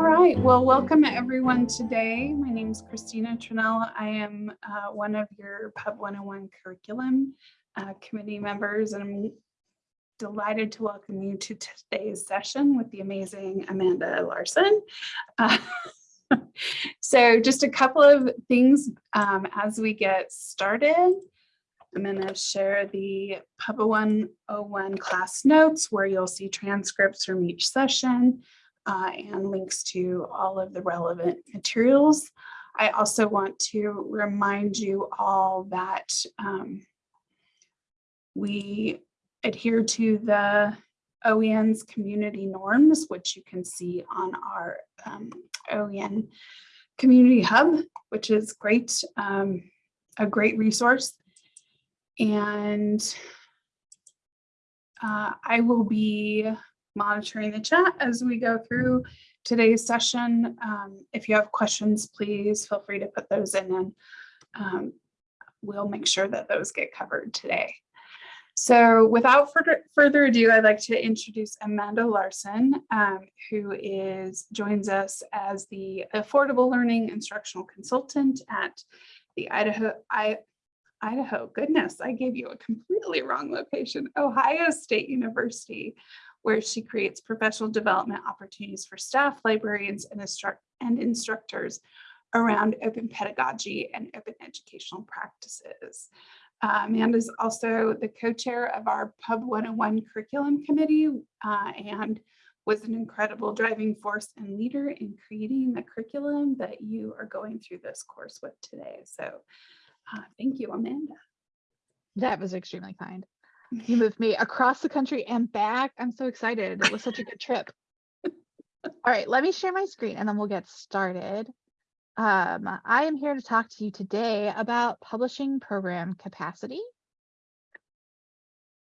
All right, well, welcome everyone today. My name is Christina Trinell. I am uh, one of your Pub 101 curriculum uh, committee members, and I'm delighted to welcome you to today's session with the amazing Amanda Larson. Uh, so just a couple of things um, as we get started. I'm going to share the Pub 101 class notes where you'll see transcripts from each session uh, and links to all of the relevant materials. I also want to remind you all that um, we adhere to the OEN's community norms, which you can see on our um, OEN community hub, which is great, um, a great resource. And uh, I will be monitoring the chat as we go through today's session. Um, if you have questions, please feel free to put those in and um, we'll make sure that those get covered today. So without further, ado, I'd like to introduce Amanda Larson, um, who is joins us as the Affordable Learning Instructional Consultant at the Idaho, I, Idaho, goodness, I gave you a completely wrong location, Ohio State University, where she creates professional development opportunities for staff, librarians, and, instruct and instructors around open pedagogy and open educational practices. Uh, Amanda is also the co-chair of our Pub 101 curriculum committee uh, and was an incredible driving force and leader in creating the curriculum that you are going through this course with today. So uh, thank you, Amanda. That was extremely kind. You moved me across the country and back. I'm so excited. It was such a good trip. All right, let me share my screen and then we'll get started. Um, I am here to talk to you today about publishing program capacity.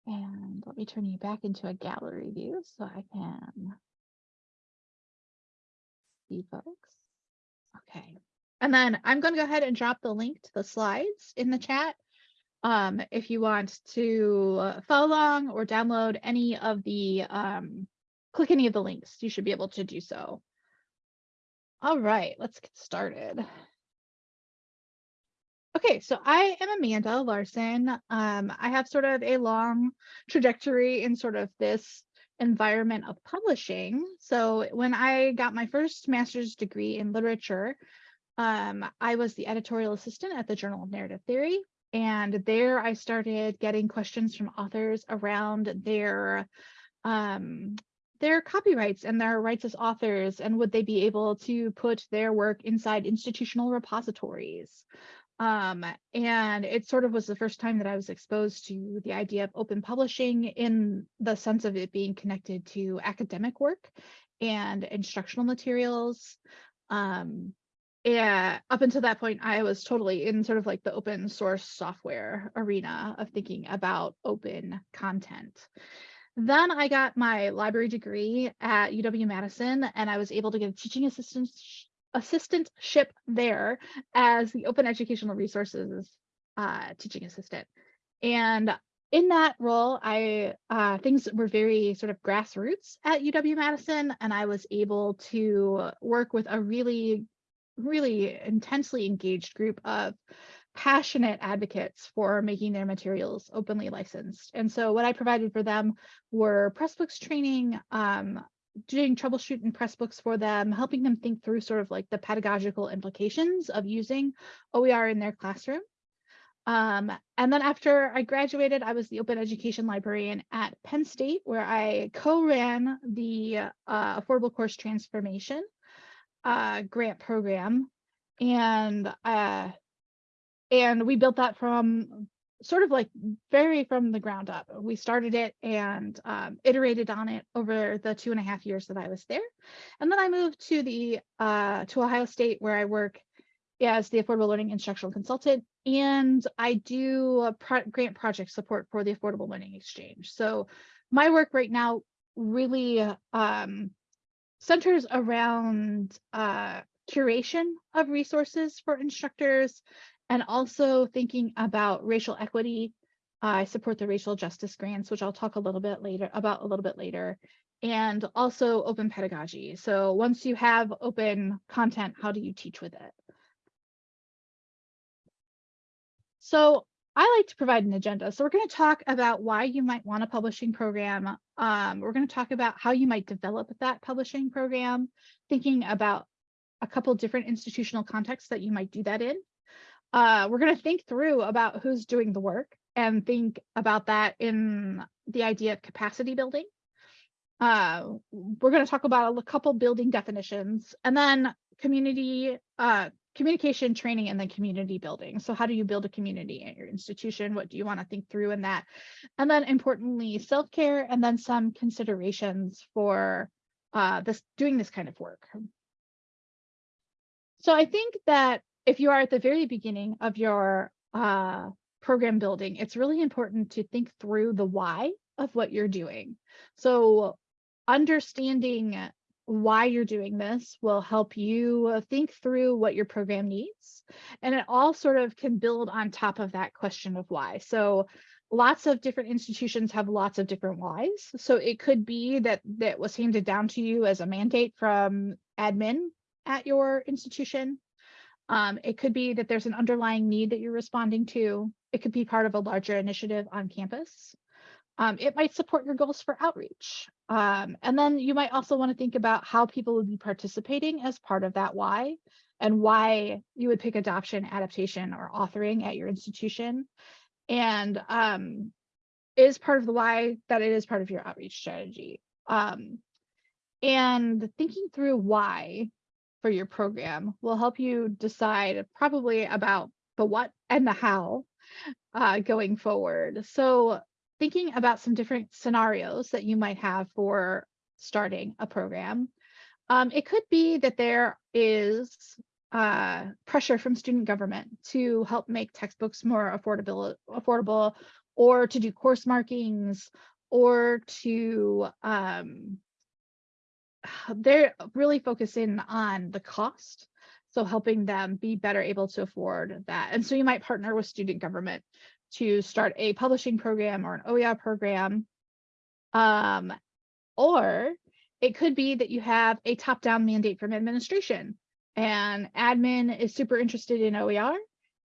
And let me turn you back into a gallery view so I can see folks. Okay. And then I'm going to go ahead and drop the link to the slides in the chat um, if you want to uh, follow along or download any of the, um, click any of the links, you should be able to do so. All right, let's get started. Okay, so I am Amanda Larson. Um, I have sort of a long trajectory in sort of this environment of publishing. So when I got my first master's degree in literature, um, I was the editorial assistant at the Journal of Narrative Theory. And there I started getting questions from authors around their um, their copyrights and their rights as authors, and would they be able to put their work inside institutional repositories? Um, and it sort of was the first time that I was exposed to the idea of open publishing in the sense of it being connected to academic work and instructional materials. Um, yeah, up until that point, I was totally in sort of like the open source software arena of thinking about open content. Then I got my library degree at UW-Madison, and I was able to get a teaching assistant assistantship there as the open educational resources uh, teaching assistant. And in that role, I uh, things were very sort of grassroots at UW-Madison, and I was able to work with a really really intensely engaged group of passionate advocates for making their materials openly licensed. And so what I provided for them were Pressbooks training, um, doing troubleshooting Pressbooks for them, helping them think through sort of like the pedagogical implications of using OER in their classroom. Um, and then after I graduated, I was the open education librarian at Penn State, where I co-ran the uh, affordable course transformation uh, grant program, and uh, and we built that from sort of like very from the ground up. We started it and um, iterated on it over the two and a half years that I was there, and then I moved to the uh, to Ohio State where I work as the Affordable Learning Instructional Consultant, and I do pro grant project support for the Affordable Learning Exchange. So my work right now really um, centers around uh, curation of resources for instructors and also thinking about racial equity. I support the racial justice grants, which I'll talk a little bit later about a little bit later. and also open pedagogy. So once you have open content, how do you teach with it? So I like to provide an agenda. So we're going to talk about why you might want a publishing program. Um, we're going to talk about how you might develop that publishing program, thinking about a couple different institutional contexts that you might do that in. Uh, we're going to think through about who's doing the work and think about that in the idea of capacity building. Uh, we're going to talk about a couple building definitions and then community uh, communication training and then community building. So how do you build a community at your institution? What do you want to think through in that? And then importantly, self-care and then some considerations for uh, this doing this kind of work. So I think that if you are at the very beginning of your uh, program building, it's really important to think through the why of what you're doing. So understanding why you're doing this will help you think through what your program needs. And it all sort of can build on top of that question of why. So lots of different institutions have lots of different whys. So it could be that that was handed down to you as a mandate from admin at your institution. Um, it could be that there's an underlying need that you're responding to. It could be part of a larger initiative on campus. Um, it might support your goals for outreach. Um, and then you might also want to think about how people would be participating as part of that why and why you would pick adoption, adaptation, or authoring at your institution. And um, is part of the why that it is part of your outreach strategy. Um, and thinking through why for your program will help you decide probably about the what and the how uh, going forward. So thinking about some different scenarios that you might have for starting a program. Um, it could be that there is uh, pressure from student government to help make textbooks more affordable, affordable or to do course markings or to um, they're really focusing on the cost so helping them be better able to afford that and so you might partner with student government to start a publishing program or an OER program. Um, or it could be that you have a top-down mandate from administration and admin is super interested in OER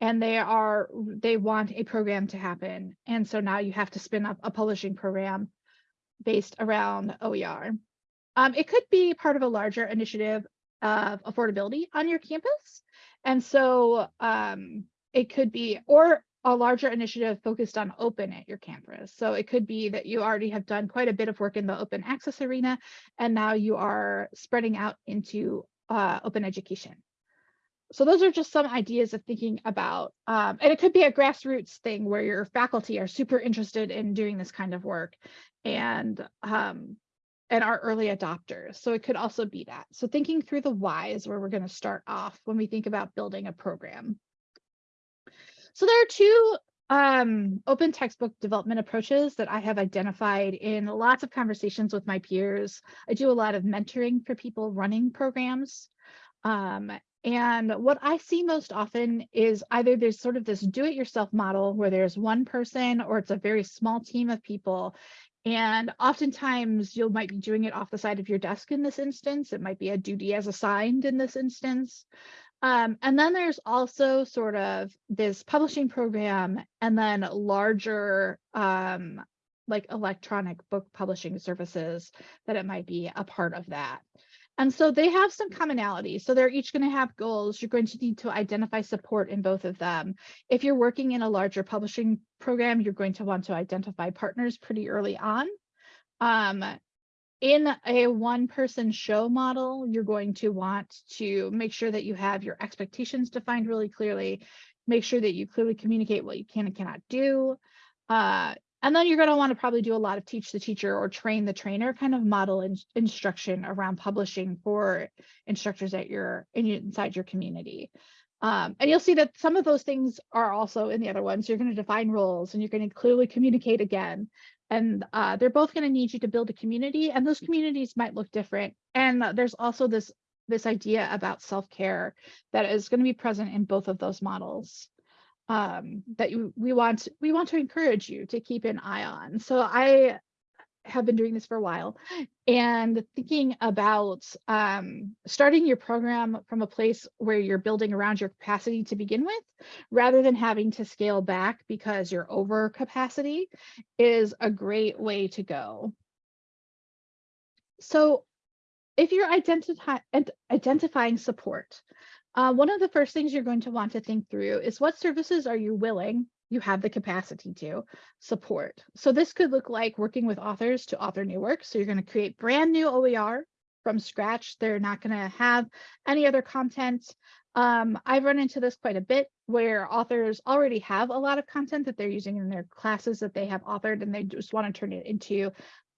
and they are they want a program to happen. And so now you have to spin up a publishing program based around OER. Um, it could be part of a larger initiative of affordability on your campus. And so um, it could be, or a larger initiative focused on open at your campus. So it could be that you already have done quite a bit of work in the open access arena, and now you are spreading out into uh, open education. So those are just some ideas of thinking about, um, and it could be a grassroots thing where your faculty are super interested in doing this kind of work and um, and are early adopters. So it could also be that. So thinking through the why is where we're going to start off when we think about building a program. So there are two um, open textbook development approaches that I have identified in lots of conversations with my peers. I do a lot of mentoring for people running programs. Um, and what I see most often is either there's sort of this do-it-yourself model where there's one person or it's a very small team of people. And oftentimes you might be doing it off the side of your desk in this instance. It might be a duty as assigned in this instance. Um, and then there's also sort of this publishing program and then larger um, like electronic book publishing services that it might be a part of that. And so they have some commonality. So they're each going to have goals. You're going to need to identify support in both of them. If you're working in a larger publishing program, you're going to want to identify partners pretty early on. Um, in a one person show model, you're going to want to make sure that you have your expectations defined really clearly, make sure that you clearly communicate what you can and cannot do. Uh, and then you're going to want to probably do a lot of teach the teacher or train the trainer kind of model in, instruction around publishing for instructors at your in, inside your community. Um, and you'll see that some of those things are also in the other ones. You're going to define roles and you're going to clearly communicate again and uh, they're both going to need you to build a community and those communities might look different. And there's also this this idea about self-care that is going to be present in both of those models um, that you, we want we want to encourage you to keep an eye on. So i have been doing this for a while and thinking about um, starting your program from a place where you're building around your capacity to begin with, rather than having to scale back because you're over capacity is a great way to go. So if you're identify, identifying support, uh, one of the first things you're going to want to think through is what services are you willing, you have the capacity to support. So this could look like working with authors to author new works. So you're going to create brand new OER from scratch. They're not going to have any other content. Um, I've run into this quite a bit where authors already have a lot of content that they're using in their classes that they have authored and they just want to turn it into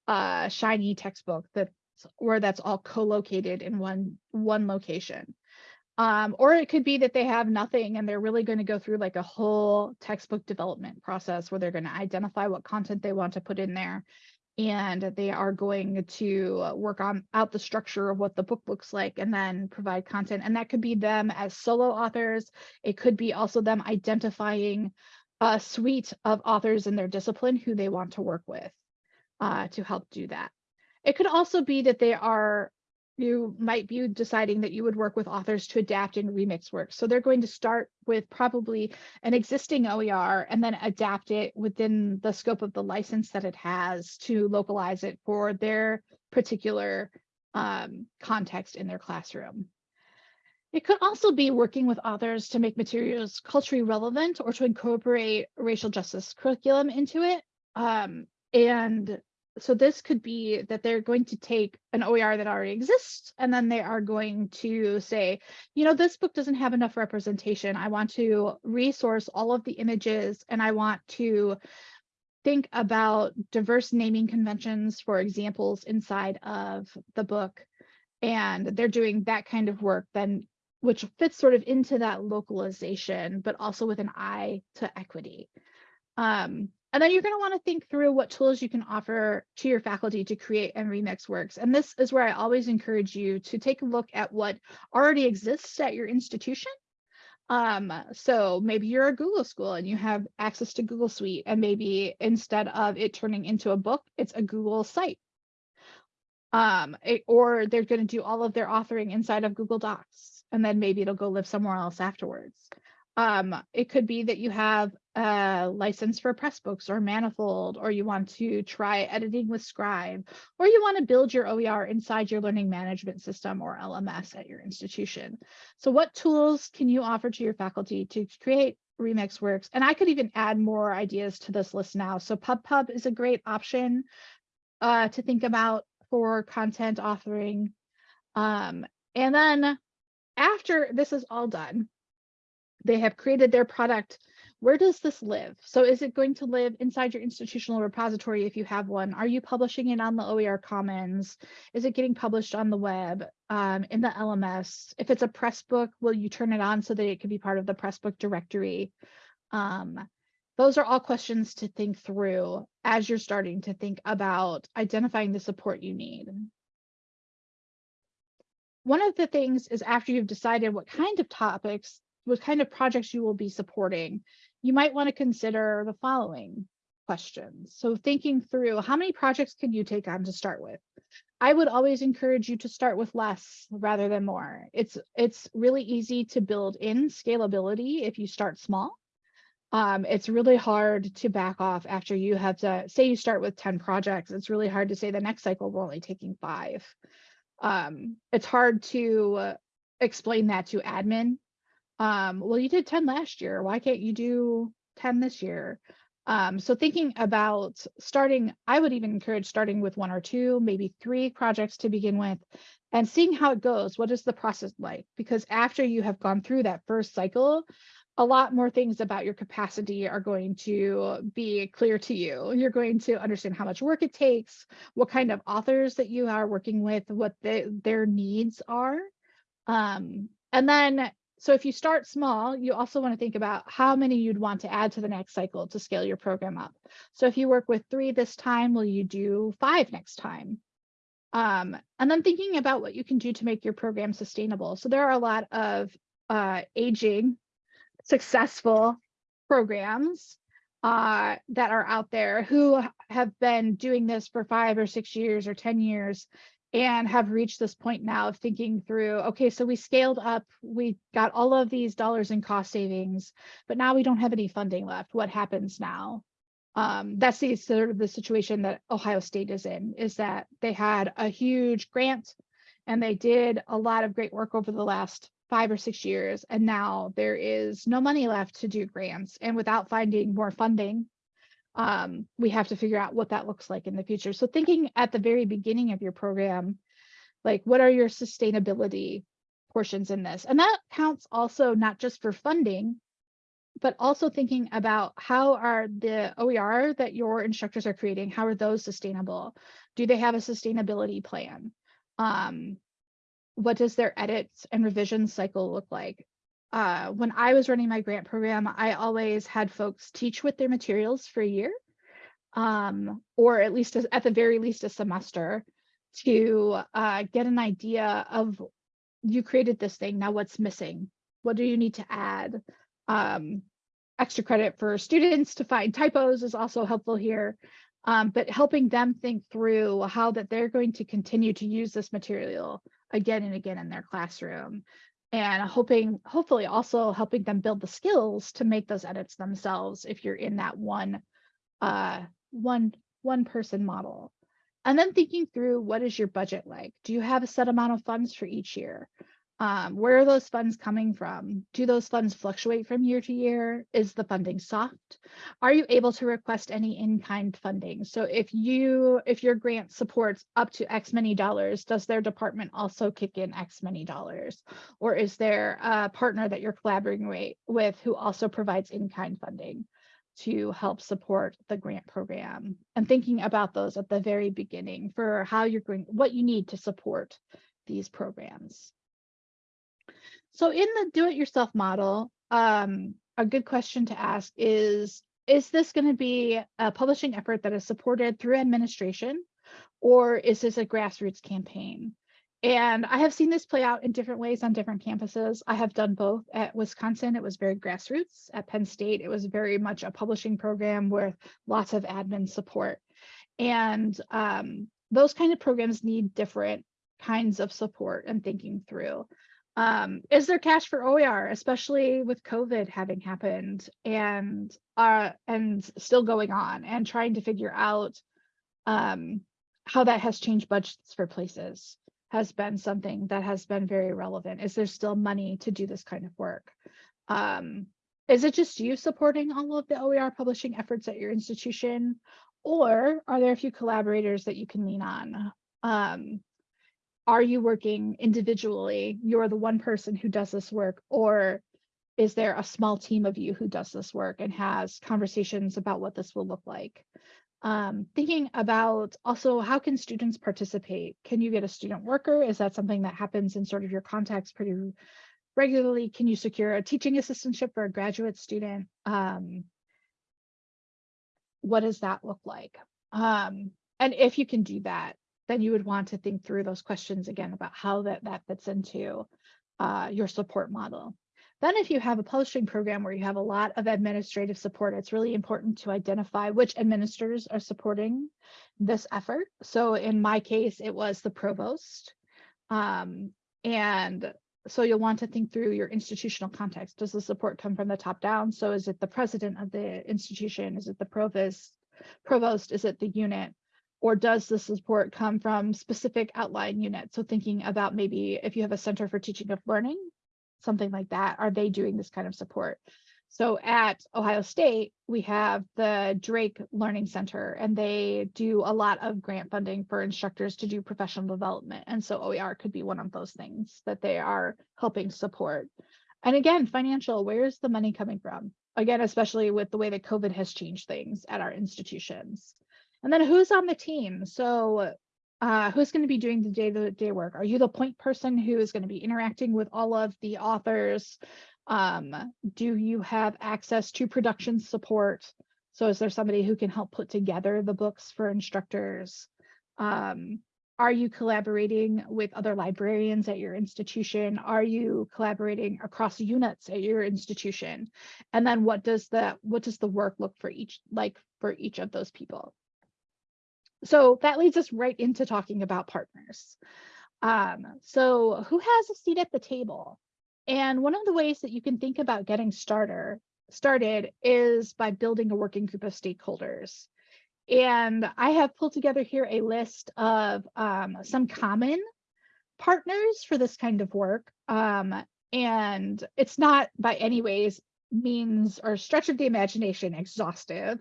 a shiny textbook that's where that's all co-located in one one location. Um, or it could be that they have nothing and they're really going to go through like a whole textbook development process where they're going to identify what content they want to put in there. And they are going to work on out the structure of what the book looks like and then provide content. And that could be them as solo authors. It could be also them identifying a suite of authors in their discipline who they want to work with uh, to help do that. It could also be that they are you might be deciding that you would work with authors to adapt and remix work. So they're going to start with probably an existing OER and then adapt it within the scope of the license that it has to localize it for their particular um, context in their classroom. It could also be working with authors to make materials culturally relevant or to incorporate racial justice curriculum into it. Um, and so this could be that they're going to take an OER that already exists and then they are going to say, you know, this book doesn't have enough representation. I want to resource all of the images and I want to think about diverse naming conventions for examples inside of the book. And they're doing that kind of work then which fits sort of into that localization, but also with an eye to equity. Um, and then you're going to want to think through what tools you can offer to your faculty to create and remix works. And this is where I always encourage you to take a look at what already exists at your institution. Um, so maybe you're a Google school and you have access to Google Suite, and maybe instead of it turning into a book, it's a Google site. Um, it- or they're going to do all of their authoring inside of Google Docs, and then maybe it'll go live somewhere else afterwards. Um, it could be that you have a license for Pressbooks or Manifold, or you want to try editing with Scribe, or you want to build your OER inside your learning management system or LMS at your institution. So what tools can you offer to your faculty to create remix works? And I could even add more ideas to this list now. So PubPub is a great option uh, to think about for content authoring. Um, and then after this is all done, they have created their product. Where does this live? So is it going to live inside your institutional repository if you have one? Are you publishing it on the OER Commons? Is it getting published on the web, um, in the LMS? If it's a press book, will you turn it on so that it can be part of the press book directory? Um, those are all questions to think through as you're starting to think about identifying the support you need. One of the things is after you've decided what kind of topics what kind of projects you will be supporting, you might want to consider the following questions. So thinking through how many projects can you take on to start with? I would always encourage you to start with less rather than more. It's it's really easy to build in scalability if you start small. Um, it's really hard to back off after you have to say you start with 10 projects. It's really hard to say the next cycle we're only taking five. Um, it's hard to uh, explain that to admin um, well, you did 10 last year. Why can't you do 10 this year? Um, so thinking about starting, I would even encourage starting with one or two, maybe three projects to begin with and seeing how it goes. What is the process like? Because after you have gone through that first cycle, a lot more things about your capacity are going to be clear to you. You're going to understand how much work it takes, what kind of authors that you are working with, what the, their needs are. Um, and then so if you start small, you also want to think about how many you'd want to add to the next cycle to scale your program up. So if you work with three this time, will you do five next time? Um, and then thinking about what you can do to make your program sustainable. So there are a lot of uh, aging, successful programs uh, that are out there who have been doing this for five or six years or 10 years and have reached this point now of thinking through, okay, so we scaled up, we got all of these dollars in cost savings, but now we don't have any funding left. What happens now? Um, that's the sort of the situation that Ohio State is in, is that they had a huge grant and they did a lot of great work over the last five or six years. And now there is no money left to do grants. And without finding more funding, um, we have to figure out what that looks like in the future. So thinking at the very beginning of your program, like what are your sustainability portions in this? And that counts also not just for funding, but also thinking about how are the OER that your instructors are creating, how are those sustainable? Do they have a sustainability plan? Um, what does their edits and revision cycle look like? Uh, when I was running my grant program, I always had folks teach with their materials for a year, um, or at least as- at the very least a semester to uh, get an idea of you created this thing, now what's missing? What do you need to add? Um, extra credit for students to find typos is also helpful here. Um, but helping them think through how that they're going to continue to use this material again and again in their classroom and hoping hopefully also helping them build the skills to make those edits themselves if you're in that one uh one one person model. And then thinking through what is your budget like? Do you have a set amount of funds for each year um, where are those funds coming from? Do those funds fluctuate from year to year? Is the funding soft? Are you able to request any in-kind funding? So if you if your grant supports up to x many dollars does their department also kick in x many dollars? Or is there a partner that you're collaborating with who also provides in-kind funding to help support the grant program? And thinking about those at the very beginning for how you're going what you need to support these programs so in the do-it-yourself model, um, a good question to ask is, is this going to be a publishing effort that is supported through administration, or is this a grassroots campaign? And I have seen this play out in different ways on different campuses. I have done both. At Wisconsin, it was very grassroots. At Penn State, it was very much a publishing program with lots of admin support. And um, those kind of programs need different kinds of support and thinking through. Um, is there cash for OER, especially with COVID having happened and uh and still going on and trying to figure out um how that has changed budgets for places has been something that has been very relevant. Is there still money to do this kind of work? Um, is it just you supporting all of the OER publishing efforts at your institution? Or are there a few collaborators that you can lean on? Um, are you working individually? You're the one person who does this work, or is there a small team of you who does this work and has conversations about what this will look like? Um, thinking about also how can students participate? Can you get a student worker? Is that something that happens in sort of your contacts pretty regularly? Can you secure a teaching assistantship for a graduate student? Um, what does that look like? Um, and if you can do that, then you would want to think through those questions again about how that, that fits into uh, your support model. Then if you have a publishing program where you have a lot of administrative support, it's really important to identify which administrators are supporting this effort. So in my case, it was the provost. Um, and so you'll want to think through your institutional context. Does the support come from the top down? So is it the president of the institution? Is it the provost? Provost? Is it the unit? Or does the support come from specific outline units? So thinking about maybe if you have a Center for Teaching of Learning, something like that, are they doing this kind of support? So at Ohio State, we have the Drake Learning Center, and they do a lot of grant funding for instructors to do professional development. And so OER could be one of those things that they are helping support. And again, financial, where is the money coming from? Again, especially with the way that COVID has changed things at our institutions. And then who's on the team? So uh, who's going to be doing the day-to-day work? Are you the point person who is going to be interacting with all of the authors? Um, do you have access to production support? So is there somebody who can help put together the books for instructors? Um, are you collaborating with other librarians at your institution? Are you collaborating across units at your institution? And then what does the what does the work look for each like for each of those people? So that leads us right into talking about partners. Um, so who has a seat at the table? And one of the ways that you can think about getting starter started is by building a working group of stakeholders. And I have pulled together here a list of um, some common partners for this kind of work. Um, and it's not by any ways means or stretch of the imagination exhaustive,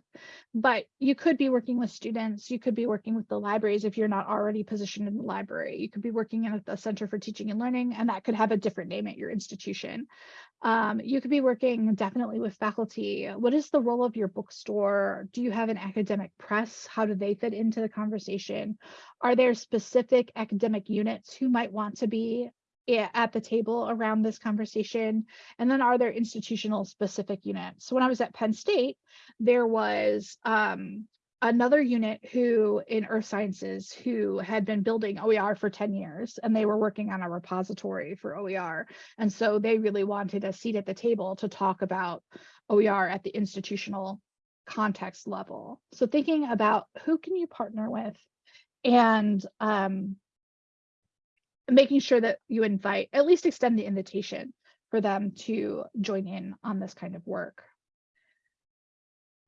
but you could be working with students, you could be working with the libraries if you're not already positioned in the library. You could be working in the Center for Teaching and Learning, and that could have a different name at your institution. Um, you could be working definitely with faculty. What is the role of your bookstore? Do you have an academic press? How do they fit into the conversation? Are there specific academic units who might want to be at the table around this conversation? And then are there institutional specific units? So when I was at Penn State, there was um, another unit who in earth sciences who had been building OER for 10 years and they were working on a repository for OER. And so they really wanted a seat at the table to talk about OER at the institutional context level. So thinking about who can you partner with and um, making sure that you invite, at least extend the invitation for them to join in on this kind of work.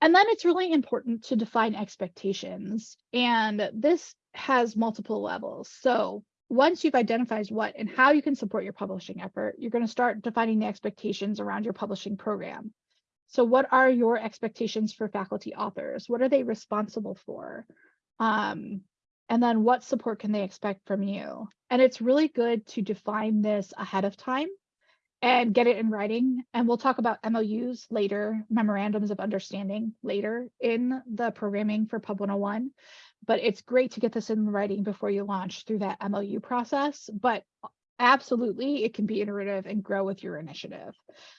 And then it's really important to define expectations. And this has multiple levels. So once you've identified what and how you can support your publishing effort, you're going to start defining the expectations around your publishing program. So what are your expectations for faculty authors? What are they responsible for? Um, and then what support can they expect from you? And it's really good to define this ahead of time and get it in writing. And we'll talk about MOUs later, memorandums of understanding later in the programming for Pub 101. But it's great to get this in writing before you launch through that MOU process. But absolutely, it can be iterative and grow with your initiative.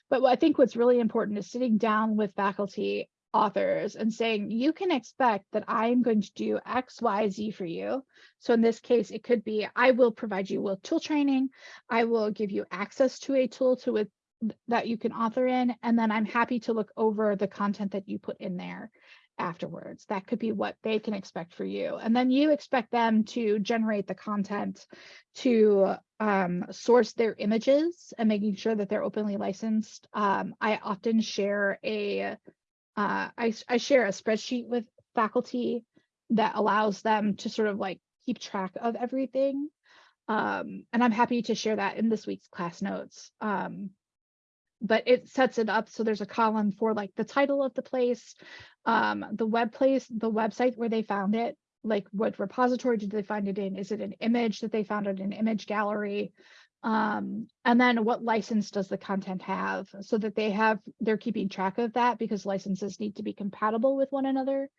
But I think what's really important is sitting down with faculty authors and saying, you can expect that I am going to do X, Y, Z for you. So in this case, it could be, I will provide you with tool training. I will give you access to a tool to with that you can author in, and then I'm happy to look over the content that you put in there afterwards. That could be what they can expect for you. And then you expect them to generate the content to um, source their images and making sure that they're openly licensed. Um, I often share a uh, I, I share a spreadsheet with faculty that allows them to sort of like keep track of everything. Um, and I'm happy to share that in this week's class notes. Um, but it sets it up so there's a column for like the title of the place, um, the web place, the website where they found it, like what repository did they find it in? Is it an image that they found it in an image gallery? Um, and then what license does the content have so that they have, they're keeping track of that because licenses need to be compatible with one another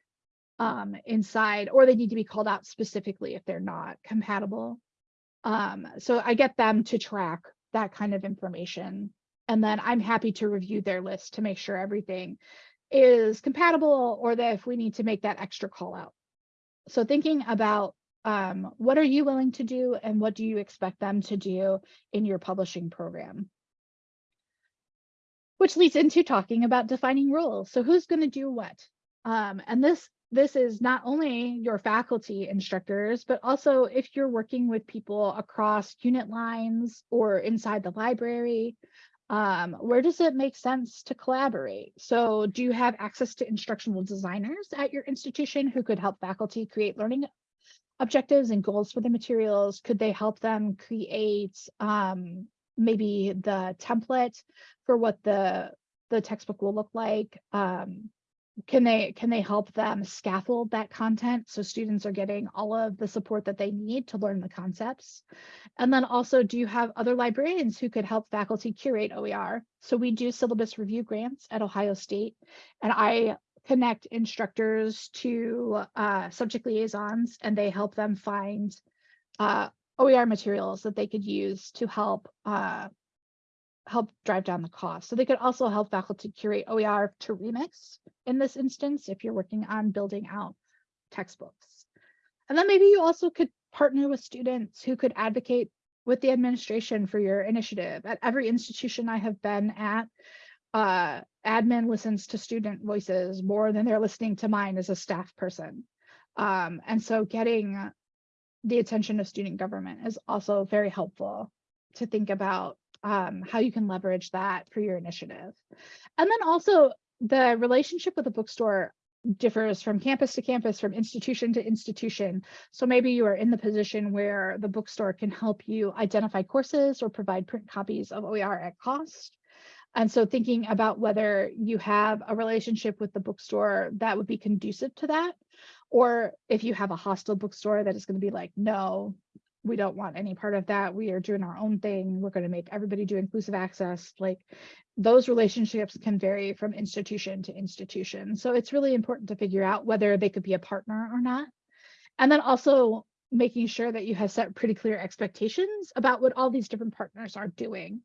um, inside, or they need to be called out specifically if they're not compatible. Um, so I get them to track that kind of information. And then I'm happy to review their list to make sure everything is compatible or that if we need to make that extra call out. So thinking about um, what are you willing to do and what do you expect them to do in your publishing program? Which leads into talking about defining roles. So who's going to do what? Um, and this this is not only your faculty instructors, but also if you're working with people across unit lines or inside the library, um, where does it make sense to collaborate? So do you have access to instructional designers at your institution who could help faculty create learning objectives and goals for the materials? Could they help them create um, maybe the template for what the the textbook will look like? Um, can they can they help them scaffold that content so students are getting all of the support that they need to learn the concepts? And then also, do you have other librarians who could help faculty curate OER? So we do syllabus review grants at Ohio State, and I connect instructors to uh, subject liaisons and they help them find uh, OER materials that they could use to help uh, help drive down the cost. So they could also help faculty curate OER to remix in this instance if you're working on building out textbooks. And then maybe you also could partner with students, who could advocate with the administration for your initiative. At every institution I have been at, uh, admin listens to student voices more than they're listening to mine as a staff person. Um, and so getting the attention of student government is also very helpful to think about um, how you can leverage that for your initiative. And then also the relationship with the bookstore differs from campus to campus, from institution to institution. So maybe you are in the position where the bookstore can help you identify courses or provide print copies of OER at cost. And so thinking about whether you have a relationship with the bookstore that would be conducive to that, or if you have a hostile bookstore that is going to be like, no, we don't want any part of that. We are doing our own thing. We're going to make everybody do inclusive access. Like those relationships can vary from institution to institution. So it's really important to figure out whether they could be a partner or not. And then also making sure that you have set pretty clear expectations about what all these different partners are doing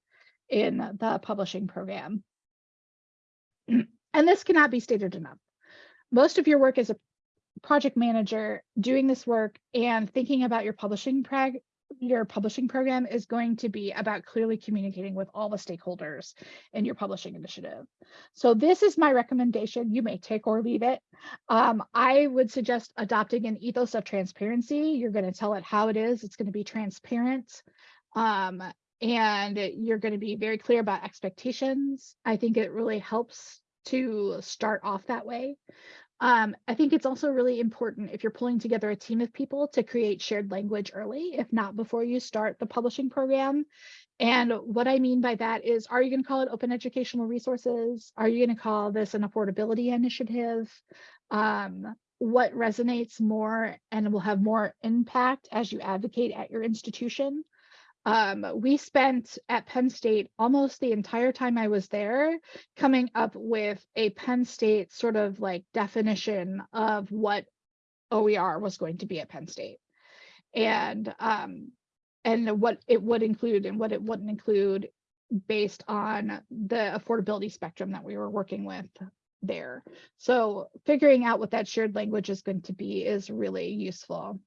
in the publishing program. And this cannot be stated enough. Most of your work as a project manager doing this work and thinking about your publishing prag your publishing program is going to be about clearly communicating with all the stakeholders in your publishing initiative. So this is my recommendation. You may take or leave it. Um, I would suggest adopting an ethos of transparency. You're going to tell it how it is. It's going to be transparent. Um, and you're going to be very clear about expectations. I think it really helps to start off that way. Um, I think it's also really important if you're pulling together a team of people to create shared language early, if not before you start the publishing program. And what I mean by that is, are you going to call it open educational resources? Are you going to call this an affordability initiative? Um, what resonates more and will have more impact as you advocate at your institution? Um, we spent at Penn State almost the entire time I was there coming up with a Penn State sort of like definition of what OER was going to be at Penn State. And um, and what it would include and what it wouldn't include based on the affordability spectrum that we were working with there. So figuring out what that shared language is going to be is really useful.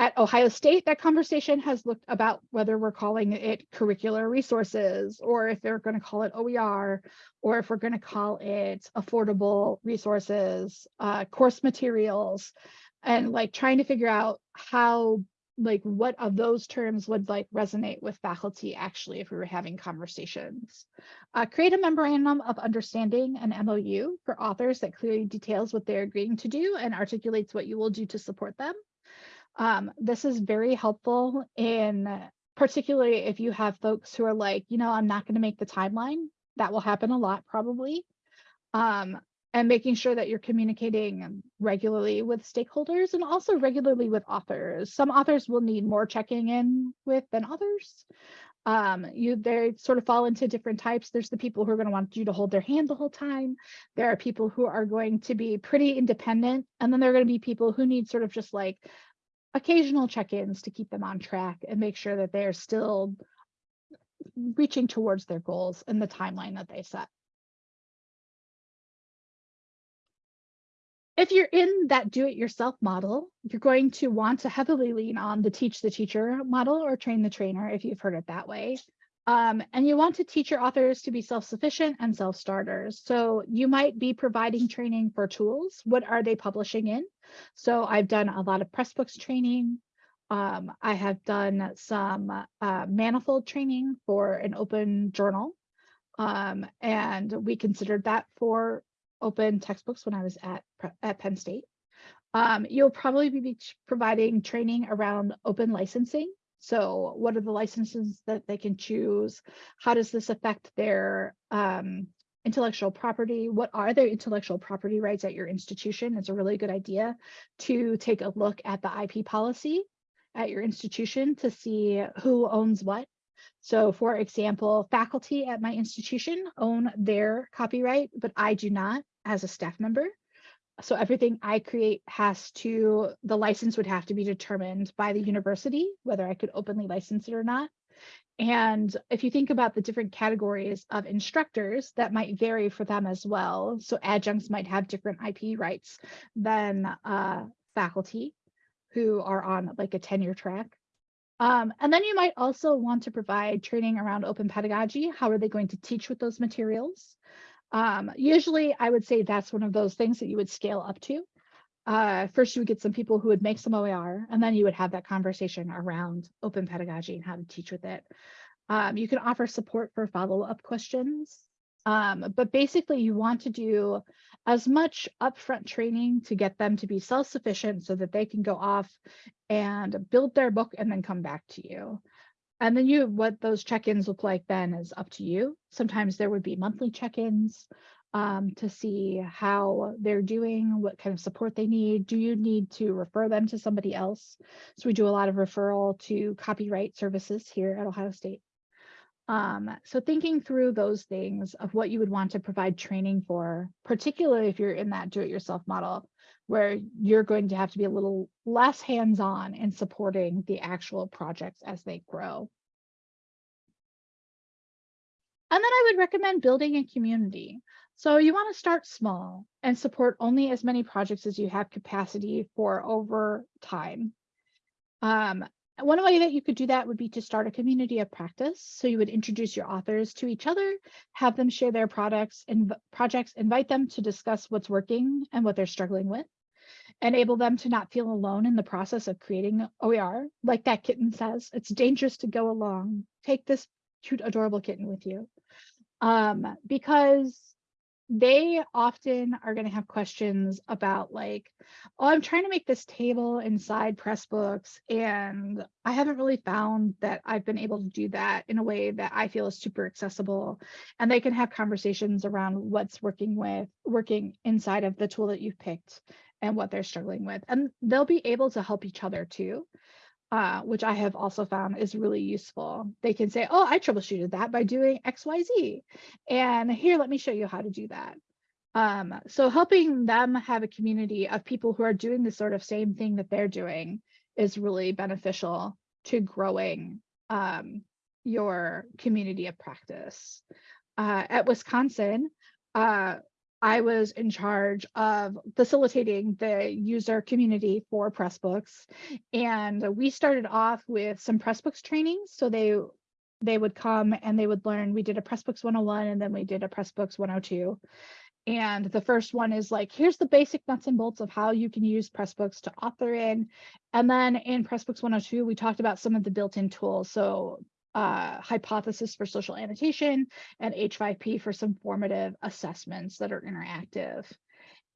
At Ohio State, that conversation has looked about whether we're calling it curricular resources or if they're going to call it OER or if we're going to call it affordable resources, uh, course materials, and like trying to figure out how like what of those terms would like resonate with faculty actually if we were having conversations. Uh, create a memorandum of understanding, an MOU for authors that clearly details what they're agreeing to do and articulates what you will do to support them. Um, this is very helpful in particularly if you have folks who are like, you know, I'm not going to make the timeline. That will happen a lot probably. Um, and making sure that you're communicating regularly with stakeholders and also regularly with authors. Some authors will need more checking in with than others. Um, you they sort of fall into different types. There's the people who are going to want you to hold their hand the whole time. There are people who are going to be pretty independent, and then there are going to be people who need sort of just like occasional check-ins to keep them on track and make sure that they're still reaching towards their goals in the timeline that they set. If you're in that do-it-yourself model, you're going to want to heavily lean on the teach the teacher model or train the trainer if you've heard it that way. Um, and you want to teach your authors to be self-sufficient and self-starters. So you might be providing training for tools. What are they publishing in? So I've done a lot of Pressbooks training. Um, I have done some uh, manifold training for an open journal. Um, and we considered that for open textbooks when I was at, at Penn State. Um, you'll probably be providing training around open licensing so what are the licenses that they can choose? How does this affect their um, intellectual property? What are their intellectual property rights at your institution? It's a really good idea to take a look at the IP policy at your institution to see who owns what. So for example, faculty at my institution own their copyright, but I do not as a staff member so everything I create has to, the license would have to be determined by the university, whether I could openly license it or not. And if you think about the different categories of instructors, that might vary for them as well. So adjuncts might have different IP rights than uh, faculty. who are on like a tenure track. Um, and then you might also want to provide training around open pedagogy. How are they going to teach with those materials? Um, usually I would say that's one of those things that you would scale up to. Uh, first you would get some people who would make some OER and then you would have that conversation around open pedagogy and how to teach with it. Um, you can offer support for follow-up questions. Um, but basically you want to do as much upfront training to get them to be self-sufficient so that they can go off and build their book and then come back to you. And then you, what those check-ins look like then is up to you. Sometimes there would be monthly check-ins um, to see how they're doing, what kind of support they need. Do you need to refer them to somebody else? So we do a lot of referral to copyright services here at Ohio State. Um, so thinking through those things of what you would want to provide training for, particularly if you're in that do-it-yourself model, where you're going to have to be a little less hands-on in supporting the actual projects as they grow. And then I would recommend building a community. So you want to start small and support only as many projects as you have capacity for over time. Um, one way that you could do that would be to start a community of practice. So you would introduce your authors to each other, have them share their products and projects, invite them to discuss what's working and what they're struggling with, enable them to not feel alone in the process of creating OER. Like that kitten says, it's dangerous to go along. Take this cute, adorable kitten with you. Um, because they often are going to have questions about like, oh, I'm trying to make this table inside Pressbooks and I haven't really found that I've been able to do that in a way that I feel is super accessible. And they can have conversations around what's working with working inside of the tool that you've picked and what they're struggling with. And they'll be able to help each other too uh, which I have also found is really useful. They can say, oh, I troubleshooted that by doing XYZ. And here, let me show you how to do that. Um, so helping them have a community of people who are doing the sort of same thing that they're doing is really beneficial to growing um, your community of practice. Uh, at Wisconsin, uh, I was in charge of facilitating the user community for Pressbooks. And we started off with some Pressbooks training. So they they would come and they would learn. We did a Pressbooks 101 and then we did a Pressbooks 102. And the first one is like, here's the basic nuts and bolts of how you can use Pressbooks to author in. And then in Pressbooks 102, we talked about some of the built-in tools. So uh, hypothesis for social annotation and H5P for some formative assessments that are interactive.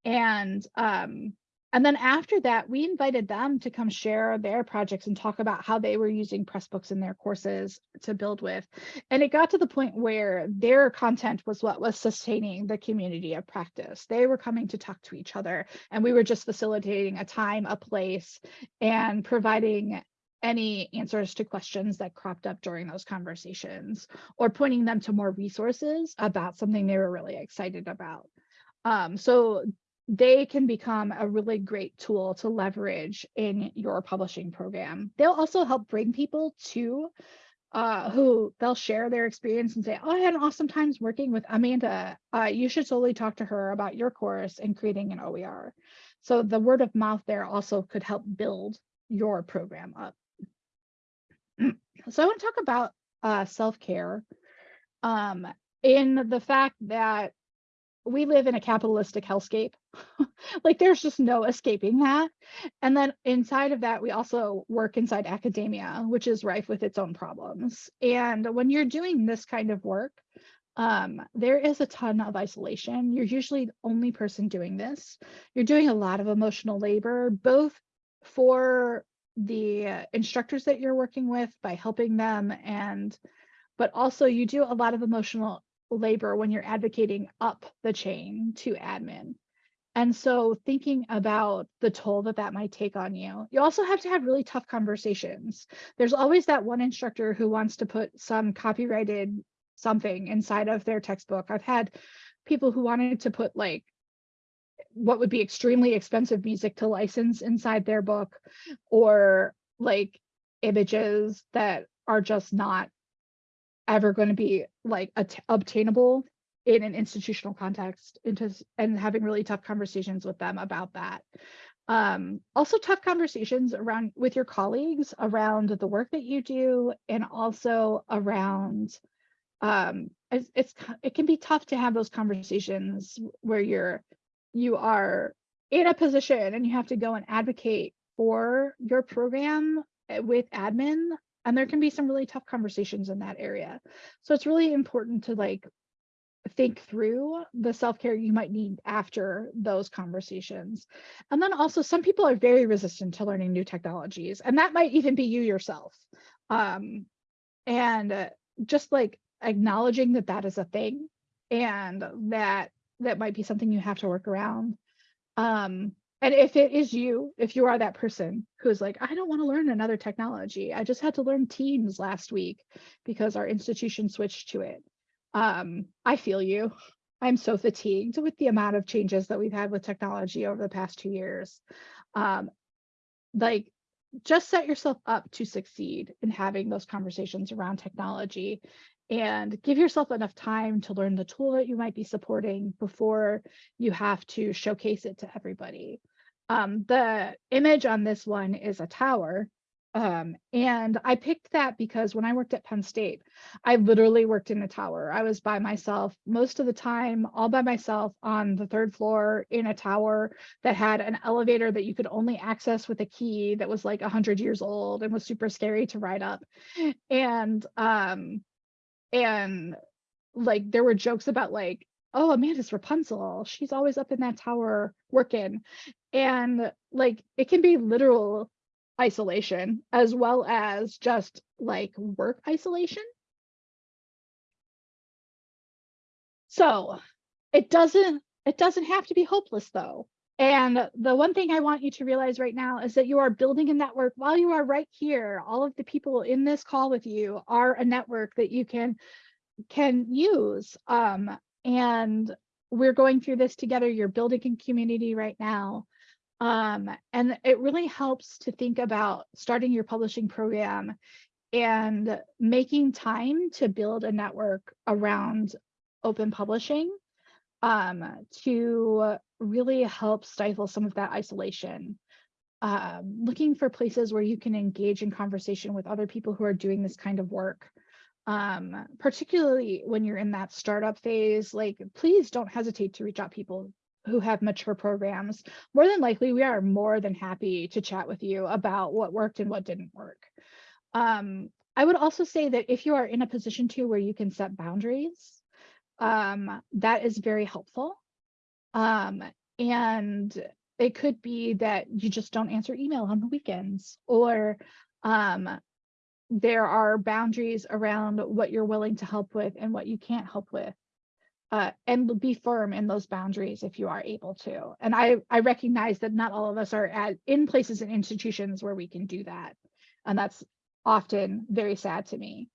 And um, and then after that, we invited them to come share their projects and talk about how they were using Pressbooks in their courses to build with. And it got to the point where their content was what was sustaining the community of practice. They were coming to talk to each other, and we were just facilitating a time, a place, and providing any answers to questions that cropped up during those conversations or pointing them to more resources about something they were really excited about. Um, so they can become a really great tool to leverage in your publishing program. They'll also help bring people to uh, who they'll share their experience and say, oh, I had an awesome time working with Amanda. Uh, you should totally talk to her about your course and creating an OER. So the word of mouth there also could help build your program up. So I want to talk about uh, self-care um, in the fact that we live in a capitalistic hellscape. like there's just no escaping that. And then inside of that, we also work inside academia, which is rife with its own problems. And when you're doing this kind of work, um, there is a ton of isolation. You're usually the only person doing this. You're doing a lot of emotional labor, both for the instructors that you're working with by helping them and but also you do a lot of emotional labor when you're advocating up the chain to admin. And so thinking about the toll that that might take on you you also have to have really tough conversations. There's always that one instructor who wants to put some copyrighted something inside of their textbook. I've had people who wanted to put like what would be extremely expensive music to license inside their book or like images that are just not ever going to be like obtainable in an institutional context into and having really tough conversations with them about that. Um, also tough conversations around with your colleagues around the work that you do and also around um it's, it's it can be tough to have those conversations where you're you are in a position and you have to go and advocate for your program uh, with admin and there can be some really tough conversations in that area. So it's really important to like think through the self-care you might need after those conversations. And then also some people are very resistant to learning new technologies and that might even be you yourself. Um and uh, just like acknowledging that that is a thing and that that might be something you have to work around. Um and if it is you if you are that person who's like i don't want to learn another technology. I just had to learn teams last week because our institution switched to it. Um i feel you. I'm so fatigued with the amount of changes that we've had with technology over the past two years. Um like just set yourself up to succeed in having those conversations around technology and give yourself enough time to learn the tool that you might be supporting before you have to showcase it to everybody. Um, the image on this one is a tower. Um, and I picked that because when I worked at Penn State, I literally worked in a tower. I was by myself most of the time, all by myself on the third floor in a tower that had an elevator that you could only access with a key that was like 100 years old and was super scary to ride up. And um, and like there were jokes about like oh amanda's rapunzel she's always up in that tower working. And like it can be literal isolation as well as just like work isolation. So it doesn't it doesn't have to be hopeless though and the one thing I want you to realize right now is that you are building a network while you are right here. All of the people in this call with you are a network that you can can use. Um, and we're going through this together. You're building a community right now. Um, and it really helps to think about starting your publishing program and making time to build a network around open publishing um, to really help stifle some of that isolation. Um, looking for places where you can engage in conversation with other people who are doing this kind of work. Um, particularly when you're in that startup phase, like please don't hesitate to reach out people who have mature programs. More than likely, we are more than happy to chat with you about what worked and what didn't work. Um, I would also say that if you are in a position to where you can set boundaries, um, that is very helpful. Um, and it could be that you just don't answer email on the weekends or um, there are boundaries around what you're willing to help with and what you can't help with. Uh, and be firm in those boundaries if you are able to. And I, I recognize that not all of us are at in places and institutions where we can do that. And that's often very sad to me.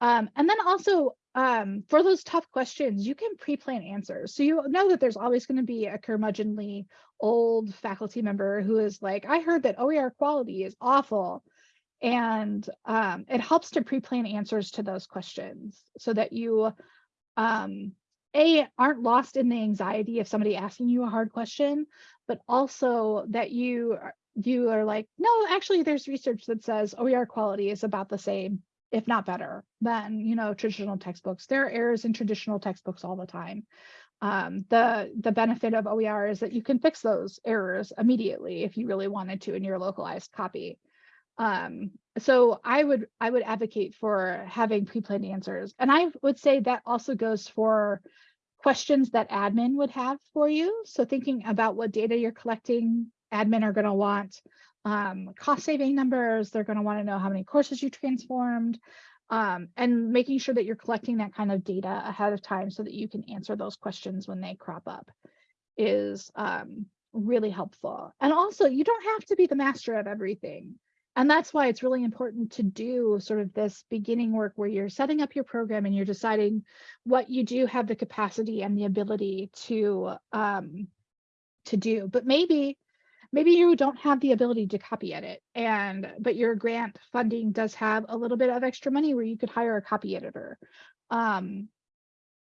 Um, and then also um, for those tough questions, you can pre-plan answers. So you know that there's always going to be a curmudgeonly old faculty member who is like, I heard that OER quality is awful. And um, it helps to pre-plan answers to those questions so that you, um, A, aren't lost in the anxiety of somebody asking you a hard question, but also that you, you are like, no, actually there's research that says OER quality is about the same if not better than you know traditional textbooks. There are errors in traditional textbooks all the time. Um, the the benefit of oer is that you can fix those errors immediately if you really wanted to in your localized copy. Um, so i would i would advocate for having pre-planned answers. And i would say that also goes for questions that admin would have for you. So thinking about what data you're collecting admin are going to want um, cost saving numbers. They're going to want to know how many courses you transformed um, and making sure that you're collecting that kind of data ahead of time so that you can answer those questions when they crop up is um, really helpful. And also, you don't have to be the master of everything. And that's why it's really important to do sort of this beginning work where you're setting up your program and you're deciding what you do have the capacity and the ability to um, to do. But maybe maybe you don't have the ability to copy edit and but your grant funding does have a little bit of extra money where you could hire a copy editor um,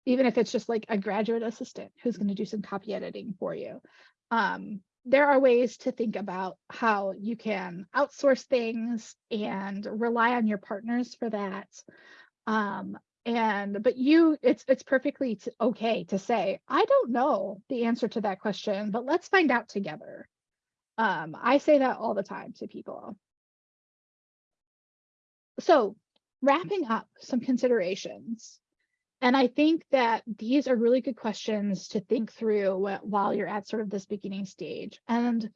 even if it's just like a graduate assistant who's going to do some copy editing for you um, there are ways to think about how you can outsource things and rely on your partners for that. Um, and but you, it's it's perfectly okay to say, I don't know the answer to that question, but let's find out together. Um, I say that all the time to people. So wrapping up some considerations. And I think that these are really good questions to think through while you're at sort of this beginning stage. And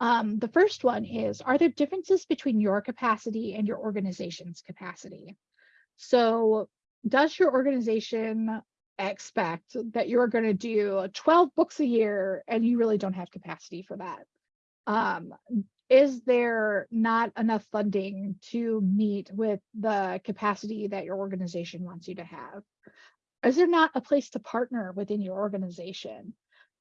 um, the first one is, are there differences between your capacity and your organization's capacity? So does your organization expect that you're going to do 12 books a year and you really don't have capacity for that? Um, is there not enough funding to meet with the capacity that your organization wants you to have? Is there not a place to partner within your organization?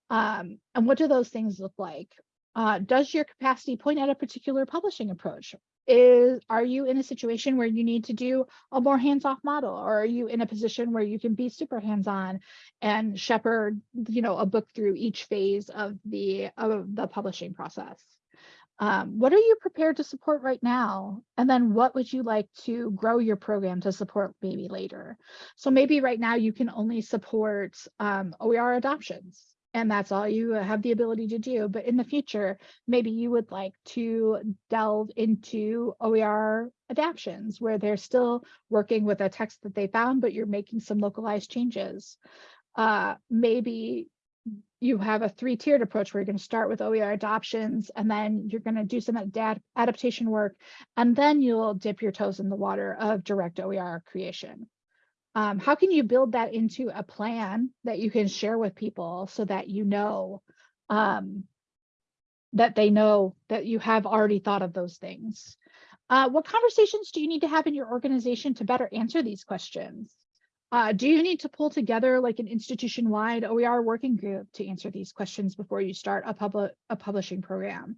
Um, and what do those things look like? Uh, does your capacity point at a particular publishing approach? Is are you in a situation where you need to do a more hands-off model, or are you in a position where you can be super hands-on and shepherd, you know, a book through each phase of the of the publishing process? Um, what are you prepared to support right now? And then what would you like to grow your program to support maybe later? So maybe right now you can only support um, OER adoptions and that's all you have the ability to do. But in the future, maybe you would like to delve into OER adaptions where they're still working with a text that they found, but you're making some localized changes. Uh, maybe you have a three-tiered approach where you're going to start with OER adoptions and then you're going to do some adapt adaptation work and then you'll dip your toes in the water of direct OER creation. Um, how can you build that into a plan that you can share with people so that you know um, that they know that you have already thought of those things? Uh, what conversations do you need to have in your organization to better answer these questions? Uh, do you need to pull together like an institution-wide OER working group to answer these questions before you start a public a publishing program?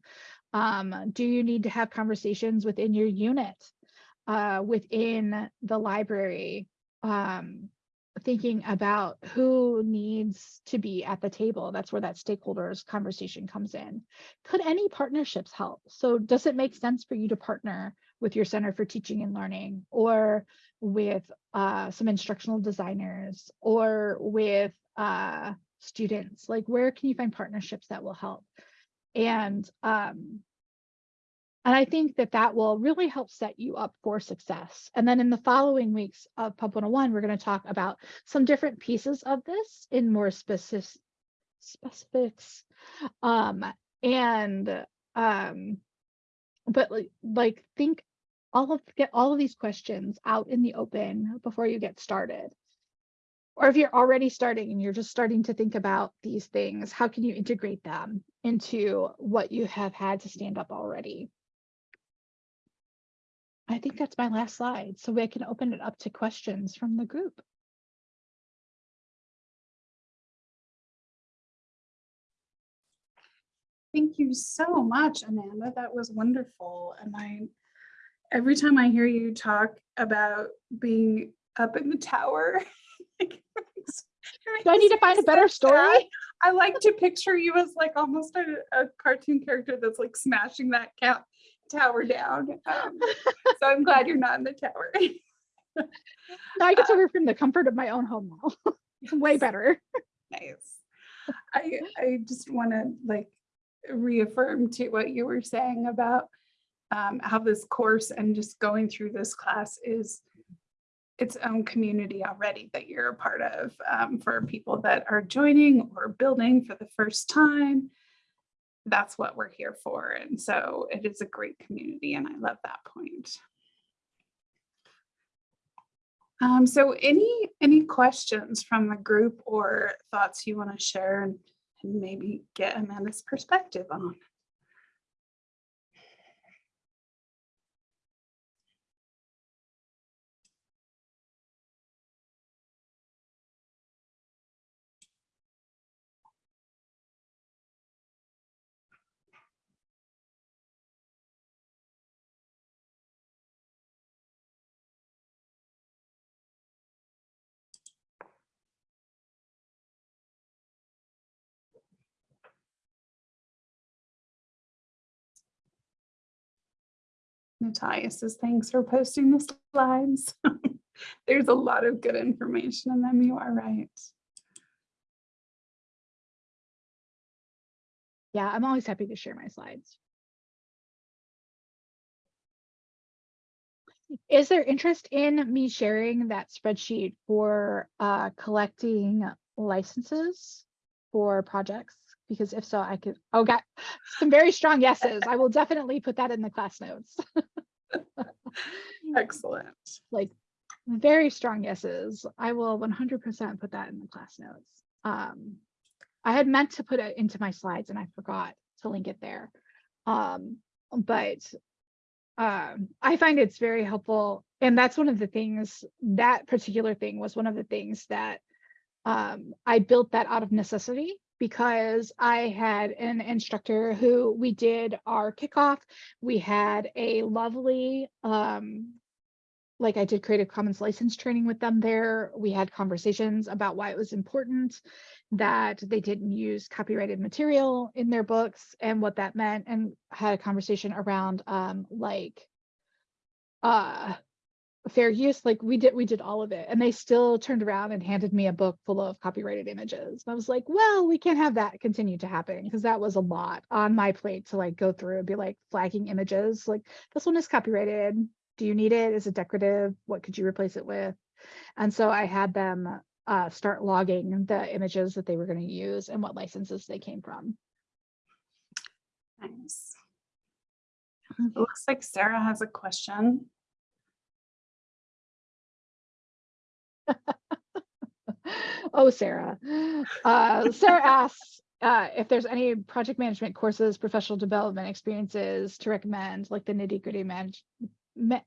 Um, do you need to have conversations within your unit, uh, within the library, um, thinking about who needs to be at the table? That's where that stakeholders conversation comes in. Could any partnerships help? So does it make sense for you to partner with your Center for Teaching and Learning or with uh, some instructional designers or with uh, students? Like where can you find partnerships that will help? And um, and I think that that will really help set you up for success. And then in the following weeks of Pub 101, we're going to talk about some different pieces of this in more specific specifics. Um, and um, but like, like think all of get all of these questions out in the open before you get started. Or if you're already starting and you're just starting to think about these things, how can you integrate them into what you have had to stand up already? I think that's my last slide, so we can open it up to questions from the group. Thank you so much, Amanda. That was wonderful. And I, every time I hear you talk about being up in the tower. Do I need to find a better story? I like to picture you as like almost a, a cartoon character that's like smashing that cat tower down. Um, so I'm glad you're not in the tower. No, I get to work from the comfort of my own home now. Way better. Nice. I I just want to like reaffirm to what you were saying about um, how this course and just going through this class is its own community already that you're a part of um, for people that are joining or building for the first time. That's what we're here for. And so it is a great community and I love that point. Um, so any, any questions from the group or thoughts you want to share and, and maybe get Amanda's perspective on? Natalia says, thanks for posting the slides. There's a lot of good information in them. You are right. Yeah, I'm always happy to share my slides. Is there interest in me sharing that spreadsheet for uh, collecting licenses for projects? Because if so, I could, oh, got some very strong yeses. I will definitely put that in the class notes. Excellent. Like very strong yeses. I will 100% put that in the class notes. Um, I had meant to put it into my slides and I forgot to link it there. Um, but um, I find it's very helpful. And that's one of the things, that particular thing was one of the things that um, I built that out of necessity because I had an instructor who we did our kickoff. We had a lovely, um, like I did Creative Commons license training with them there. We had conversations about why it was important that they didn't use copyrighted material in their books and what that meant and had a conversation around um like uh fair use like we did we did all of it and they still turned around and handed me a book full of copyrighted images and i was like well we can't have that continue to happen because that was a lot on my plate to like go through and be like flagging images like this one is copyrighted do you need it is it decorative what could you replace it with and so i had them uh, start logging the images that they were going to use and what licenses they came from. Nice. It looks like Sarah has a question. oh, Sarah. Uh, Sarah asks uh, if there's any project management courses, professional development experiences to recommend, like the nitty gritty manage, me,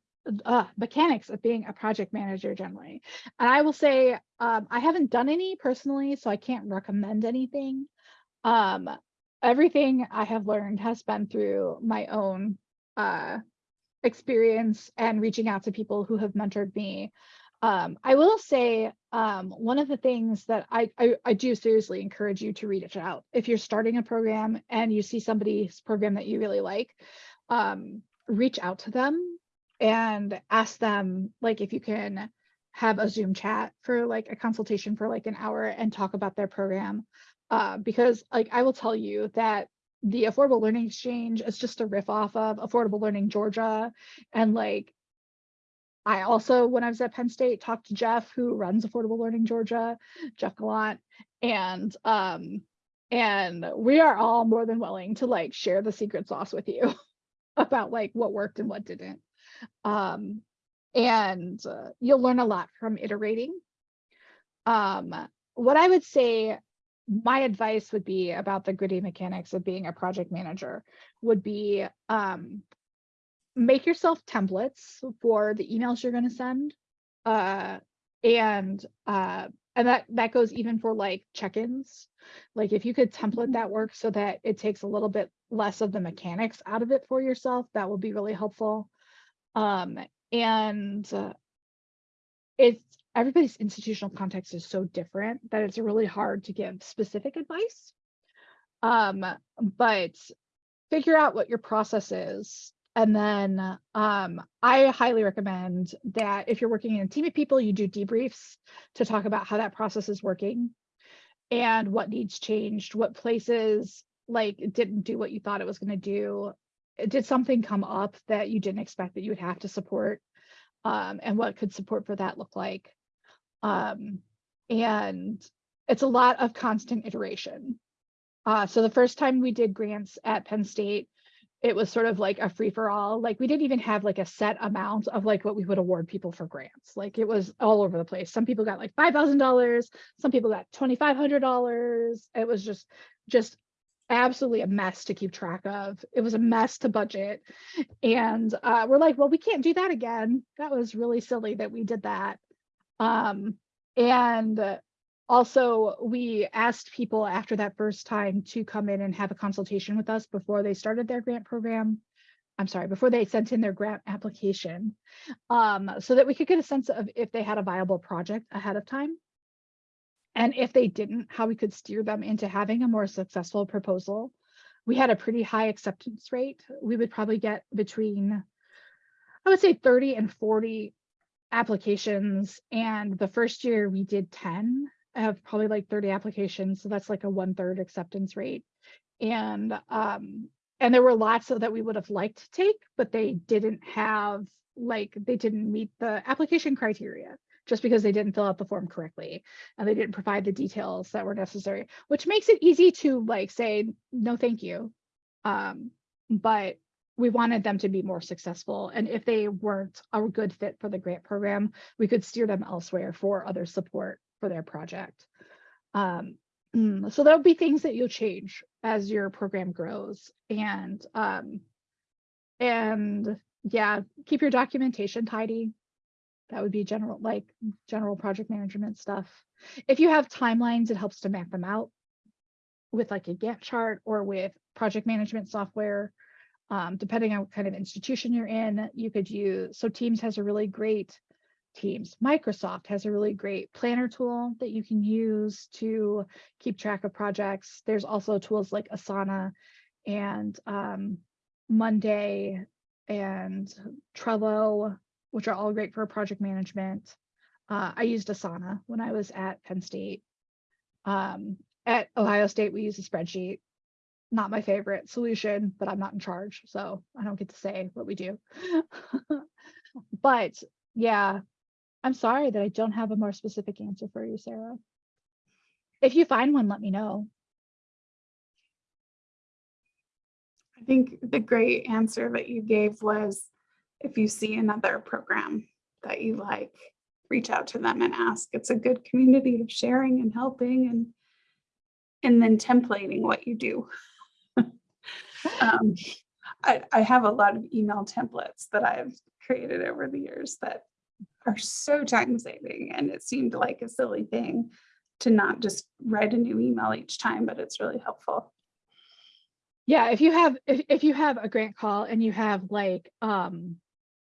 uh, mechanics of being a project manager generally. And I will say, um, I haven't done any personally, so I can't recommend anything. Um, everything I have learned has been through my own uh, experience and reaching out to people who have mentored me. Um, I will say um, one of the things that I, I, I do seriously encourage you to reach out if you're starting a program and you see somebody's program that you really like, um, reach out to them and ask them like if you can have a Zoom chat for like a consultation for like an hour and talk about their program. Uh, because like I will tell you that the Affordable Learning Exchange is just a riff off of Affordable Learning Georgia. And like, I also, when I was at Penn State, talked to Jeff, who runs Affordable Learning Georgia, Jeff Gallant, and um, and we are all more than willing to like share the secret sauce with you about like what worked and what didn't. Um, and uh, you'll learn a lot from iterating. Um, what I would say my advice would be about the gritty mechanics of being a project manager would be um, make yourself templates for the emails you're going to send. Uh, and uh, and that that goes even for like check-ins. Like if you could template that work so that it takes a little bit less of the mechanics out of it for yourself, that will be really helpful. Um, and uh, it's everybody's institutional context is so different that it's really hard to give specific advice. Um, but figure out what your process is. And then um, I highly recommend that if you're working in a team of people, you do debriefs to talk about how that process is working and what needs changed, what places like didn't do what you thought it was going to do, did something come up that you didn't expect that you would have to support um, and what could support for that look like. Um, and it's a lot of constant iteration. Uh, so the first time we did grants at penn state it was sort of like a free-for-all like we didn't even have like a set amount of like what we would award people for grants like it was all over the place some people got like five thousand dollars some people got twenty five hundred dollars it was just just absolutely a mess to keep track of. It was a mess to budget. And uh, we're like, well, we can't do that again. That was really silly that we did that. Um, and also, we asked people after that first time to come in and have a consultation with us before they started their grant program. I'm sorry, before they sent in their grant application, um, so that we could get a sense of if they had a viable project ahead of time. And if they didn't, how we could steer them into having a more successful proposal. We had a pretty high acceptance rate. We would probably get between I would say 30 and 40 applications. And the first year we did 10 of probably like 30 applications. So that's like a one third acceptance rate. And um, and there were lots of that we would have liked to take, but they didn't have like they didn't meet the application criteria just because they didn't fill out the form correctly and they didn't provide the details that were necessary, which makes it easy to like say no thank you. Um, but we wanted them to be more successful. And if they weren't a good fit for the grant program, we could steer them elsewhere for other support for their project. Um, so there'll be things that you'll change as your program grows and um, and yeah, keep your documentation tidy. That would be general, like general project management stuff. If you have timelines, it helps to map them out with like a Gantt chart or with project management software. Um, depending on what kind of institution you're in, you could use, so Teams has a really great Teams. Microsoft has a really great planner tool that you can use to keep track of projects. There's also tools like Asana and um, Monday and Trello, which are all great for project management. Uh, I used Asana when I was at Penn State. Um, at Ohio State, we use a spreadsheet. Not my favorite solution, but I'm not in charge, so I don't get to say what we do. but yeah, I'm sorry that I don't have a more specific answer for you, Sarah. If you find one, let me know. I think the great answer that you gave was if you see another program that you like, reach out to them and ask. It's a good community of sharing and helping and and then templating what you do. um, I, I have a lot of email templates that I've created over the years that are so time saving and it seemed like a silly thing to not just write a new email each time, but it's really helpful. Yeah, if you have if, if you have a grant call and you have like um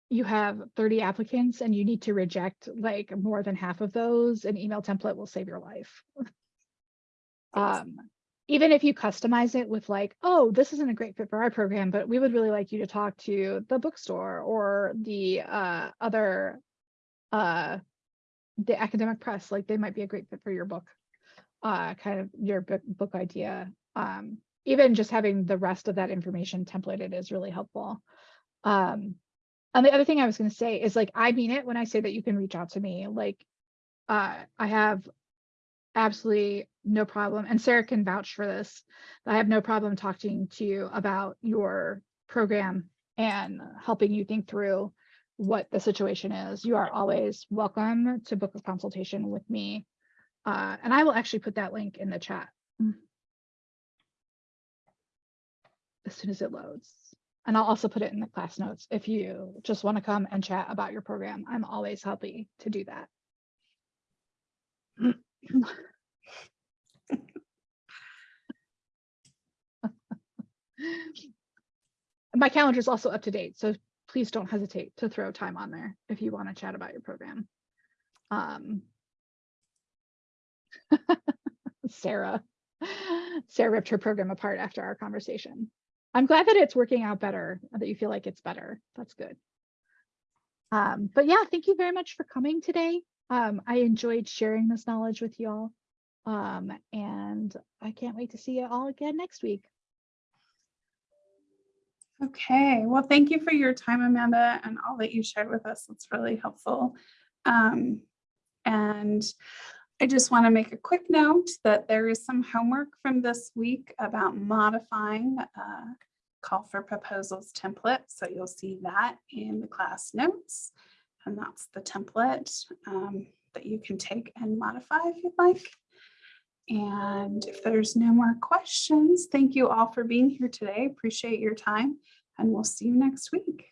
you have 30 applicants and you need to reject like more than half of those, an email template will save your life. um even if you customize it with like, oh, this isn't a great fit for our program, but we would really like you to talk to the bookstore or the uh, other, uh, the academic press, like they might be a great fit for your book, uh, kind of your book, book idea. Um, even just having the rest of that information templated is really helpful. Um, and the other thing I was going to say is like, I mean it when I say that you can reach out to me. Like, uh, I have absolutely no problem. And Sarah can vouch for this. I have no problem talking to you about your program and helping you think through what the situation is. You are always welcome to book a consultation with me. Uh, and I will actually put that link in the chat as soon as it loads. And I'll also put it in the class notes if you just want to come and chat about your program. I'm always happy to do that. My calendar is also up to date, so please don't hesitate to throw time on there if you want to chat about your program. Um, Sarah, Sarah ripped her program apart after our conversation. I'm glad that it's working out better, that you feel like it's better. That's good. Um, but yeah, thank you very much for coming today. Um, I enjoyed sharing this knowledge with you all. Um, and I can't wait to see you all again next week. Okay, well, thank you for your time, Amanda, and all that you shared with us. It's really helpful. Um, and I just want to make a quick note that there is some homework from this week about modifying uh, call for proposals template. So you'll see that in the class notes. And that's the template um, that you can take and modify if you'd like. And if there's no more questions, thank you all for being here today. Appreciate your time and we'll see you next week.